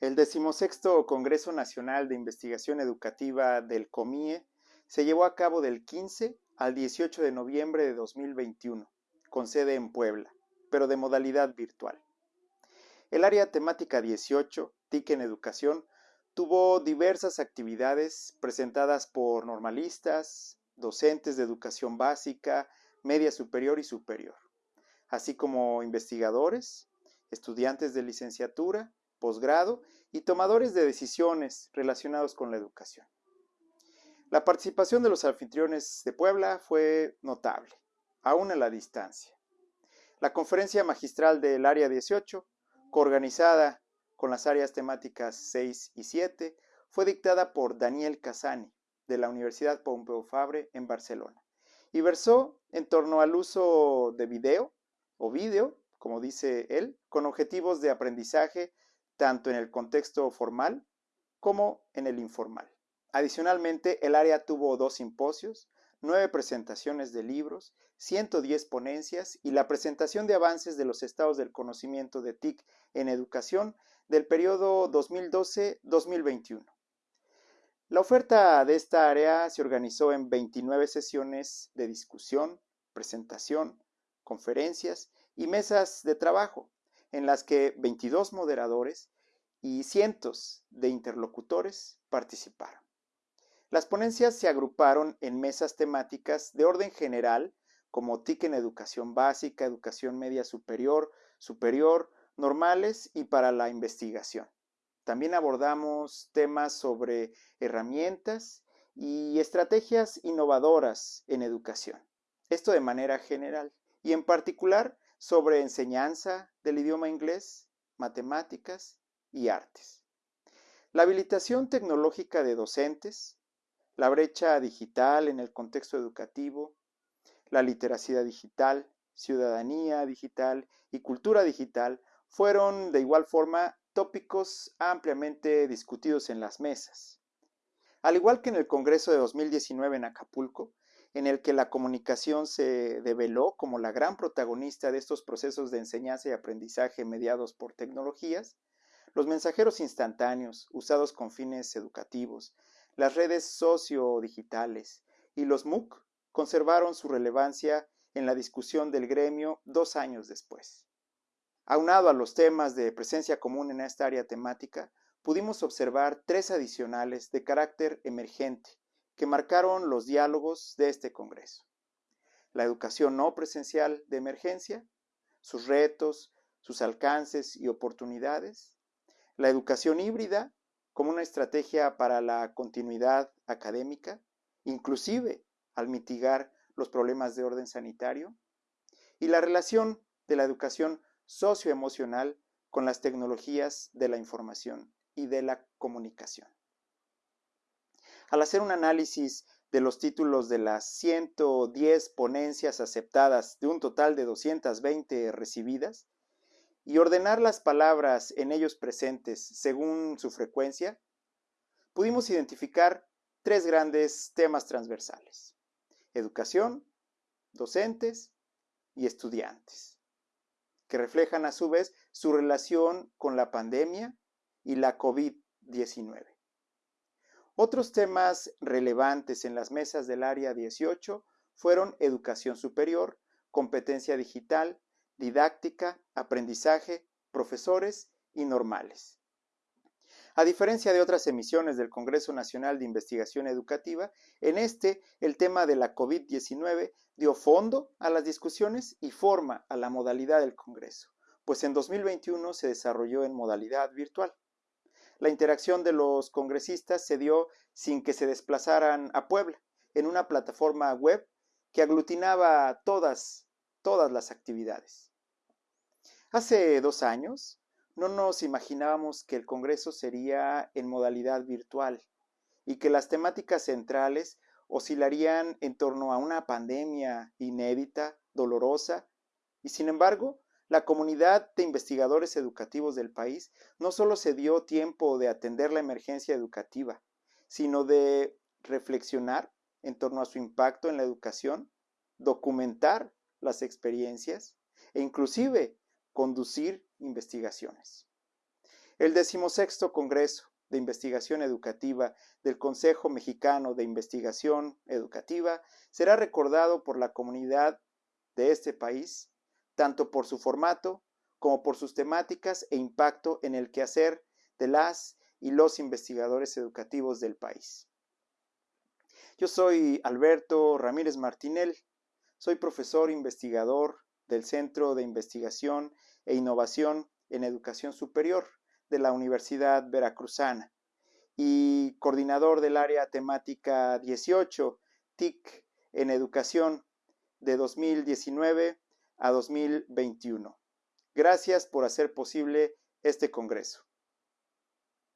El decimosexto Congreso Nacional de Investigación Educativa del COMIE se llevó a cabo del 15 al 18 de noviembre de 2021, con sede en Puebla, pero de modalidad virtual. El área temática 18, TIC en Educación, tuvo diversas actividades presentadas por normalistas, docentes de educación básica, media superior y superior, así como investigadores, estudiantes de licenciatura, posgrado y tomadores de decisiones relacionados con la educación. La participación de los anfitriones de Puebla fue notable, aún a la distancia. La conferencia magistral del Área 18, coorganizada con las áreas temáticas 6 y 7, fue dictada por Daniel Casani, de la Universidad Pompeu Fabre en Barcelona, y versó en torno al uso de video o vídeo, como dice él, con objetivos de aprendizaje tanto en el contexto formal como en el informal. Adicionalmente, el área tuvo dos simposios, nueve presentaciones de libros, 110 ponencias y la presentación de avances de los estados del conocimiento de TIC en educación del periodo 2012-2021. La oferta de esta área se organizó en 29 sesiones de discusión, presentación, conferencias y mesas de trabajo, en las que 22 moderadores y cientos de interlocutores participaron. Las ponencias se agruparon en mesas temáticas de orden general, como TIC en educación básica, educación media superior, superior, normales y para la investigación. También abordamos temas sobre herramientas y estrategias innovadoras en educación. Esto de manera general y en particular sobre enseñanza del idioma inglés, matemáticas y artes. La habilitación tecnológica de docentes, la brecha digital en el contexto educativo, la literacidad digital, ciudadanía digital y cultura digital fueron de igual forma tópicos ampliamente discutidos en las mesas. Al igual que en el Congreso de 2019 en Acapulco, en el que la comunicación se develó como la gran protagonista de estos procesos de enseñanza y aprendizaje mediados por tecnologías, los mensajeros instantáneos usados con fines educativos, las redes sociodigitales y los MOOC conservaron su relevancia en la discusión del gremio dos años después. Aunado a los temas de presencia común en esta área temática, pudimos observar tres adicionales de carácter emergente que marcaron los diálogos de este Congreso. La educación no presencial de emergencia, sus retos, sus alcances y oportunidades, la educación híbrida como una estrategia para la continuidad académica, inclusive al mitigar los problemas de orden sanitario, y la relación de la educación socioemocional con las tecnologías de la información y de la comunicación. Al hacer un análisis de los títulos de las 110 ponencias aceptadas de un total de 220 recibidas y ordenar las palabras en ellos presentes según su frecuencia, pudimos identificar tres grandes temas transversales. Educación, docentes y estudiantes, que reflejan a su vez su relación con la pandemia y la COVID-19. Otros temas relevantes en las mesas del área 18 fueron educación superior, competencia digital, didáctica, aprendizaje, profesores y normales. A diferencia de otras emisiones del Congreso Nacional de Investigación Educativa, en este el tema de la COVID-19 dio fondo a las discusiones y forma a la modalidad del Congreso, pues en 2021 se desarrolló en modalidad virtual. La interacción de los congresistas se dio sin que se desplazaran a Puebla, en una plataforma web que aglutinaba todas, todas las actividades. Hace dos años no nos imaginábamos que el Congreso sería en modalidad virtual y que las temáticas centrales oscilarían en torno a una pandemia inédita, dolorosa, y sin embargo, la comunidad de investigadores educativos del país no solo se dio tiempo de atender la emergencia educativa, sino de reflexionar en torno a su impacto en la educación, documentar las experiencias e inclusive conducir investigaciones. El decimosexto Congreso de Investigación Educativa del Consejo Mexicano de Investigación Educativa será recordado por la comunidad de este país, tanto por su formato como por sus temáticas e impacto en el quehacer de las y los investigadores educativos del país. Yo soy Alberto Ramírez Martinel, soy profesor investigador del Centro de Investigación e Innovación en Educación Superior de la Universidad Veracruzana y coordinador del área temática 18, TIC en Educación de 2019 a 2021. Gracias por hacer posible este Congreso.